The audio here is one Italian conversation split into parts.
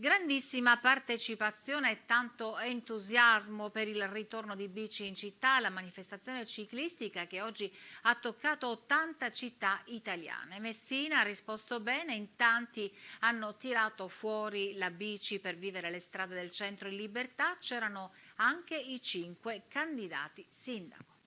Grandissima partecipazione e tanto entusiasmo per il ritorno di bici in città, la manifestazione ciclistica che oggi ha toccato 80 città italiane. Messina ha risposto bene, in tanti hanno tirato fuori la bici per vivere le strade del centro in libertà, c'erano anche i cinque candidati sindaco.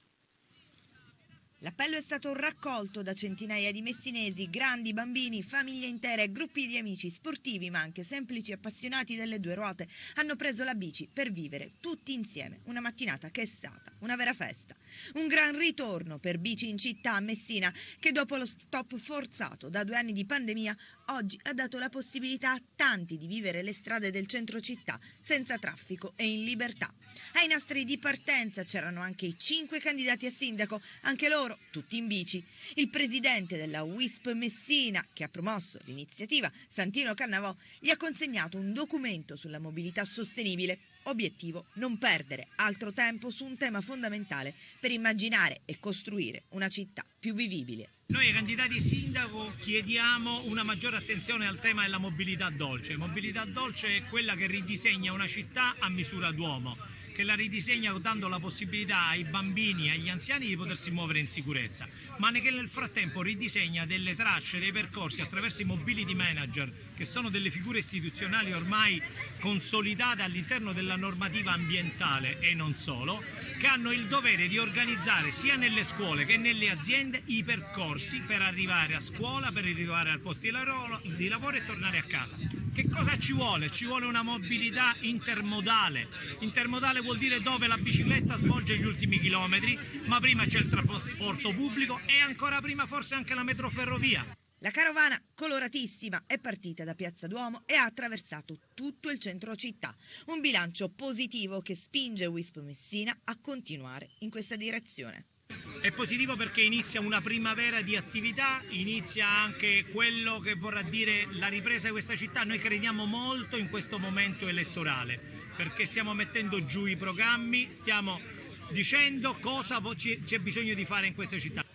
L'appello è stato raccolto da centinaia di messinesi, grandi, bambini, famiglie intere, gruppi di amici, sportivi ma anche semplici appassionati delle due ruote. Hanno preso la bici per vivere tutti insieme una mattinata che è stata una vera festa. Un gran ritorno per bici in città a Messina che dopo lo stop forzato da due anni di pandemia oggi ha dato la possibilità a tanti di vivere le strade del centro città senza traffico e in libertà. Ai nastri di partenza c'erano anche i cinque candidati a sindaco, anche loro tutti in bici. Il presidente della WISP Messina, che ha promosso l'iniziativa, Santino Cannavò, gli ha consegnato un documento sulla mobilità sostenibile. Obiettivo non perdere altro tempo su un tema fondamentale per immaginare e costruire una città più vivibile. Noi candidati sindaco chiediamo una maggiore attenzione al tema della mobilità dolce. Mobilità dolce è quella che ridisegna una città a misura d'uomo che la ridisegna dando la possibilità ai bambini e agli anziani di potersi muovere in sicurezza, ma che nel frattempo ridisegna delle tracce, dei percorsi attraverso i mobility manager, che sono delle figure istituzionali ormai consolidate all'interno della normativa ambientale e non solo, che hanno il dovere di organizzare sia nelle scuole che nelle aziende i percorsi per arrivare a scuola, per arrivare al posto di lavoro e tornare a casa. Che cosa ci vuole? Ci vuole una mobilità intermodale. Intermodale vuol dire dove la bicicletta svolge gli ultimi chilometri, ma prima c'è il trasporto pubblico e ancora prima forse anche la metroferrovia. La carovana, coloratissima, è partita da Piazza Duomo e ha attraversato tutto il centro città. Un bilancio positivo che spinge Wisp Messina a continuare in questa direzione. È positivo perché inizia una primavera di attività, inizia anche quello che vorrà dire la ripresa di questa città. Noi crediamo molto in questo momento elettorale perché stiamo mettendo giù i programmi, stiamo dicendo cosa c'è bisogno di fare in questa città.